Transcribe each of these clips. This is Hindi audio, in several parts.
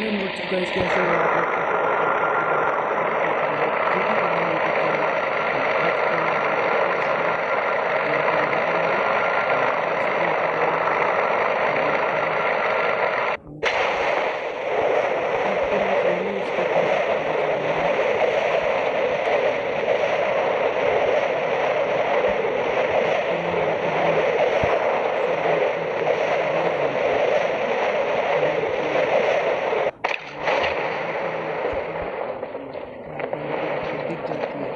Then what's up guys कैसे हो आप लोग? जो भी करना है YouTube चैनल, आज का दिख जाती है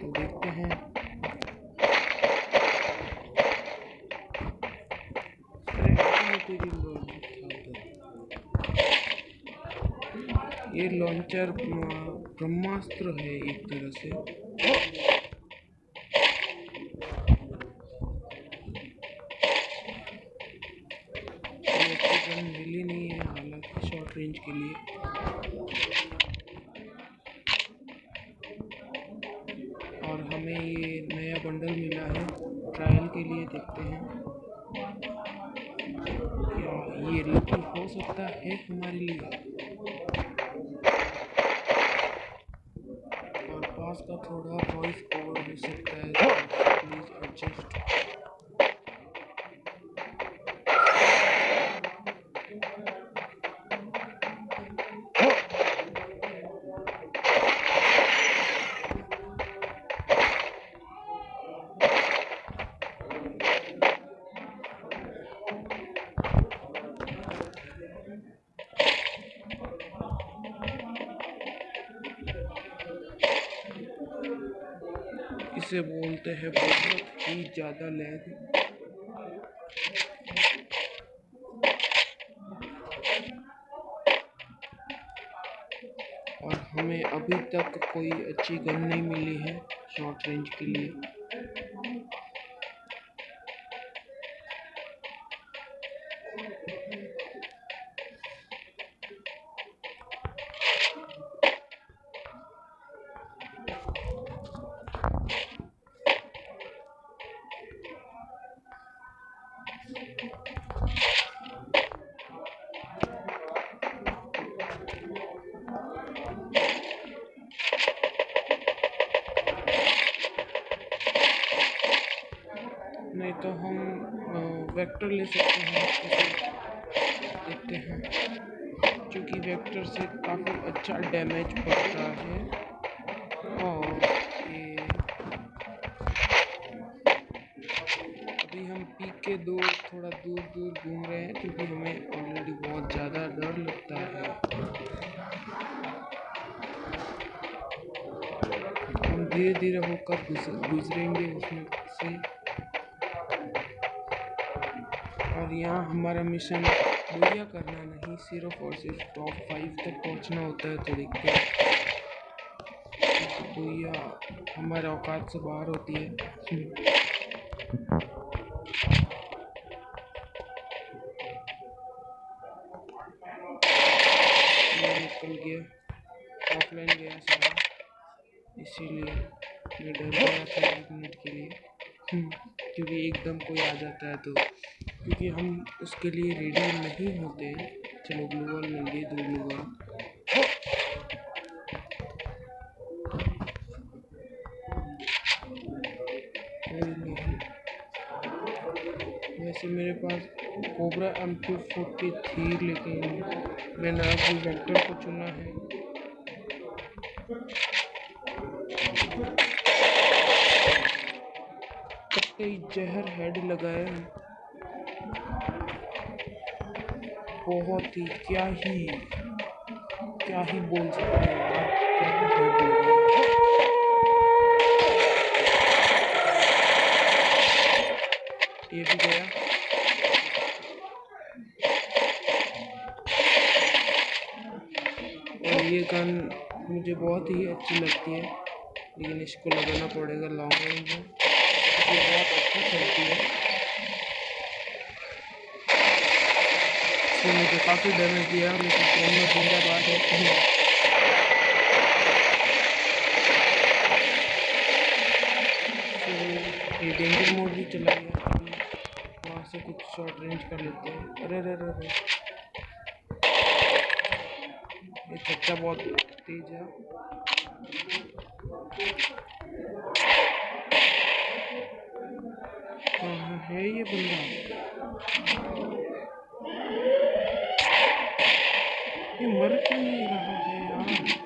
तो देखते हैं अरे हाँ, तेरी लॉन्चर ये लॉन्चर ब्रह्मास्त्र है एक तरह से। मिली नहीं है, हालाँकि शॉर्ट रेंज के लिए। और हमें ये नया बंडल मिला है ट्रायल के लिए देखते हैं। ये लकी हो सकता है हमारे लिए। और पास का थोड़ा वॉइस ओवर हो सकता है तो प्लीज़ एडजस्ट इसे बोलते हैं, बहुत ही ज़्यादा लैग और हमें अभी तक कोई अच्छी गन नहीं मिली है शॉर्ट रेंज के लिए। तो हम वेक्टर ले सकते हैं देखते हैं। क्योंकि वेक्टर से काफ़ी अच्छा डैमेज पड़ता है। और ये अभी हम पीक के दो, थोड़ा दूर दूर घूम रहे हैं, क्योंकि हमें ऑलरेडी बहुत ज़्यादा डर लगता है। धीरे धीरे होकर गुजर- गुजरेंगे उसमें से। और यहाँ हमारा मिशन बुढ़िया करना नहीं सिर्फ़ और सिर्फ़ टॉप फाइव तक पहुँचना होता है तो देखते हैं। बुढ़िया हमारे औकात से बाहर होती है। निकल गया। ऑफलाइन गया सारा। इसीलिए मैं डर गया था एक मिनट के लिए। क्योंकि एकदम कोई आ जाता है तो क्योंकि हम उसके लिए रेडी नहीं होते। चलो ग्लू बॉल मिल गई दो ग्लू वैसे मेरे पास कोबरा एम क्यू फोर्टी थी, लेकिन मैंने अभी वेक्टर को चुना है। कई जहर हेड लगाए बहुत ही, क्या ही क्या ही बोल सकते हैं यार ये भी गया। और ये गन मुझे बहुत ही अच्छी लगती है, लेकिन इसको लगाना पड़ेगा लॉन्ग रेंज में। ये बहुत अच्छा चलती है। इसने मुझे काफ़ी डैमेज दिया लेकिन फ़ोन में जिंदाबाद है फिर ये डेंजर मोड भी चला गया वहाँ से कुछ शॉर्ट रेंज कर लेते हैं। अरे अरे अरे ये चच्चा बहुत तेज है। कहाँ है ये बंदा? मर क्यों नहीं रहा है यार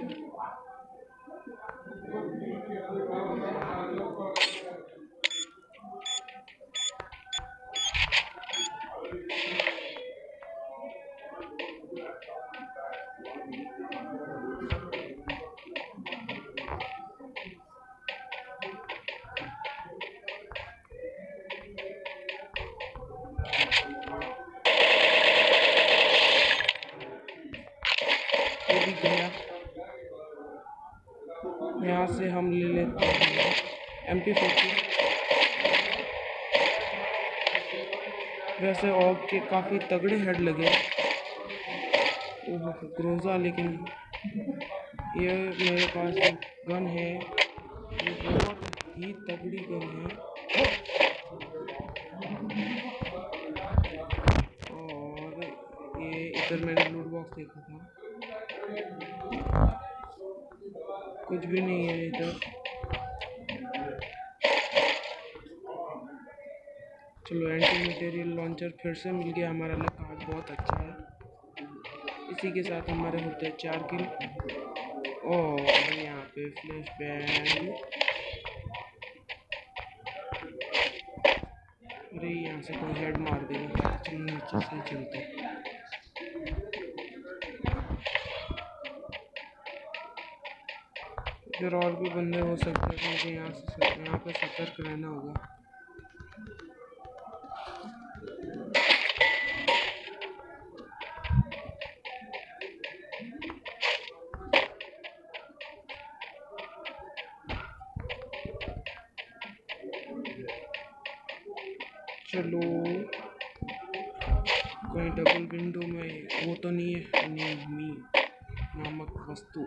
यहाँ से हम ले लेते हैं। एम पी फोर्टी वैसे ऑग के काफ़ी तगड़े हेड लगे। ग्रोजा लेकिन ये मेरे पास गन है। ये बहुत ही तगड़ी गन है। और ये इधर मैंने लूट बॉक्स देखा था। कुछ भी नहीं है इधर चलो एंटी मटेरियल लॉन्चर फिर से मिल गया हमारा लक आज बहुत अच्छा है। इसी के साथ हमारे होते हैं चार किल और यहाँ पे फ्लैश बैंग अरे, यहाँ से कोई हेड मार देगा। चलो, नीचे से चलते इधर और भी बंदे हो सकते हैं मुझे यहाँ से यहाँ पे सतर्क रहना होगा। चलो, कहीं डबल विंडो में, वो तो नहीं है मी, नामक वस्तु।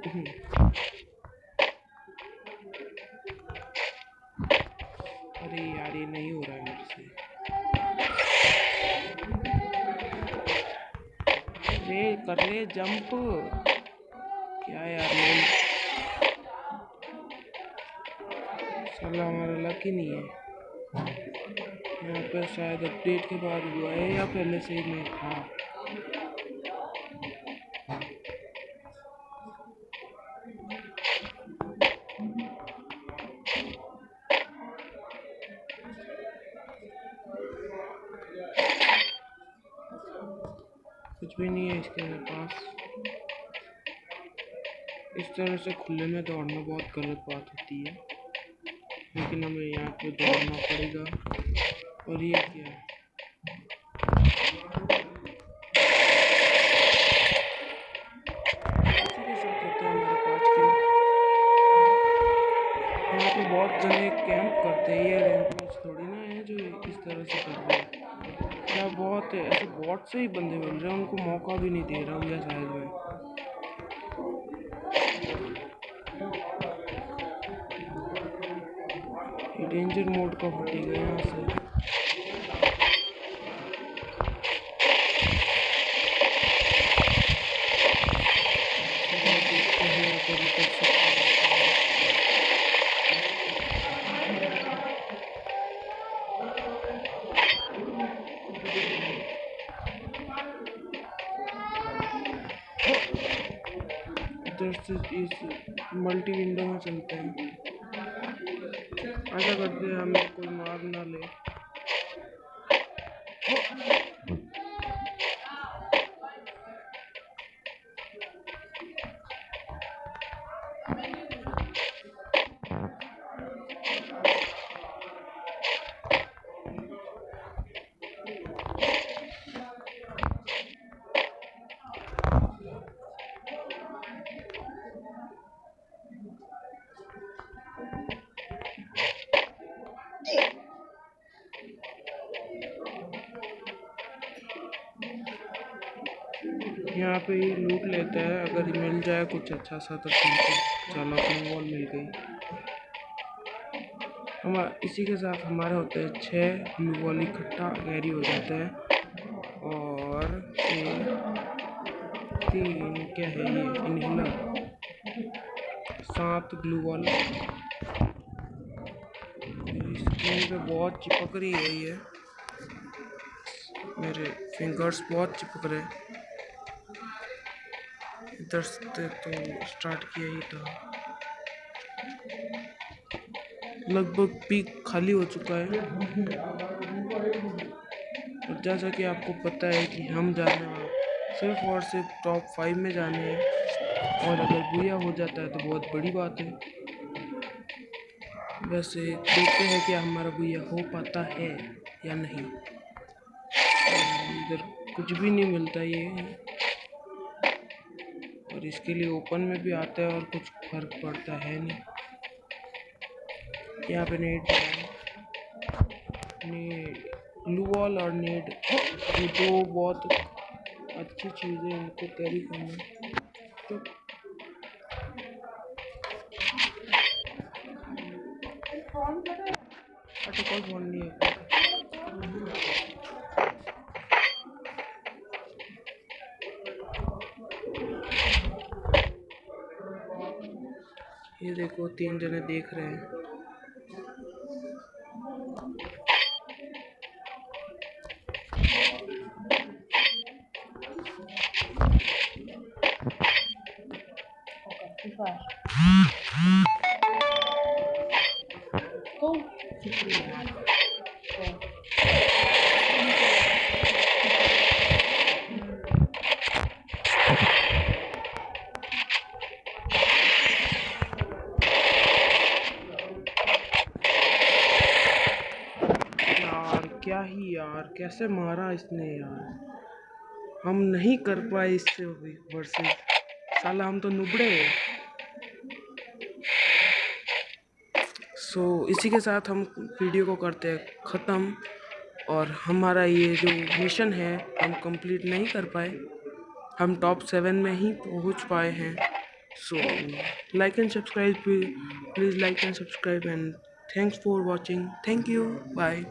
रे कर ले जंप। क्या यार साला हमारा लक ही नहीं है। यहाँ पर शायद अपडेट के बाद हुआ है या पहले से ही नहीं। था कुछ भी नहीं है इसके पास। इस तरह से खुले में दौड़ना बहुत गलत बात होती है। लेकिन हमें यहाँ पे दौड़ना पड़ेगा। और ये क्या? है यहाँ पे बहुत जने कैंप करते हैं। ये थोड़ी ना है जो इस तरह से कर रहे हैं। बॉट से ही बंदे मिल रहे हैं, उनको मौका भी नहीं दे रहा हूँ शायद मैं। डेंजर मोड का फटेगा यहाँ से। इधर से इस मल्टी विंडो में चलते हैं। ऐसा करते हैं हमें कोई मार ना ले। यहाँ पे ही लूट लेता है, अगर मिल जाए कुछ अच्छा सा तो ठीक है। चलो, अपनी वॉल मिल गई। हम, इसी के साथ हमारे होते हैं छः ग्लू वॉल इकट्ठा गैरी हो जाते हैं। और तीन, क्या है ये? इनहेलर सात ग्लू वॉल स्क्रीन पे बहुत चिपक रही है ये। मेरे फिंगर्स बहुत चिपक रहे इधर से तो स्टार्ट किया ही था। लगभग पीक खाली हो चुका है। और जैसा कि आपको पता है कि हम जाना, सिर्फ़ और सिर्फ़ टॉप फाइव में जाने हैं। और अगर बुया हो जाता है तो बहुत बड़ी बात है। वैसे देखते हैं कि हमारा भैया हो पाता है या नहीं। इधर कुछ भी नहीं मिलता ये। और इसके लिए ओपन में भी आता है और कुछ फ़र्क पड़ता है नहीं। यहाँ पे नेट नेट ग्लू वॉल और नेट। ये दो बहुत अच्छी चीज़ें इनको कैरी करना। तो अच्छा कोई फ़ोन नहीं है? ये देखो तीन जने देख रहे हैं। कैसे मारा इसने यार? हम नहीं कर पाए इससे वर्सेस। साला हम तो नुबड़े सो so, इसी के साथ हम वीडियो को करते हैं ख़त्म। और हमारा ये जो मिशन है हम कंप्लीट नहीं कर पाए। हम टॉप सेवन में ही पहुँच पाए हैं। So like and subscribe please like and subscribe and thanks for watching thank you bye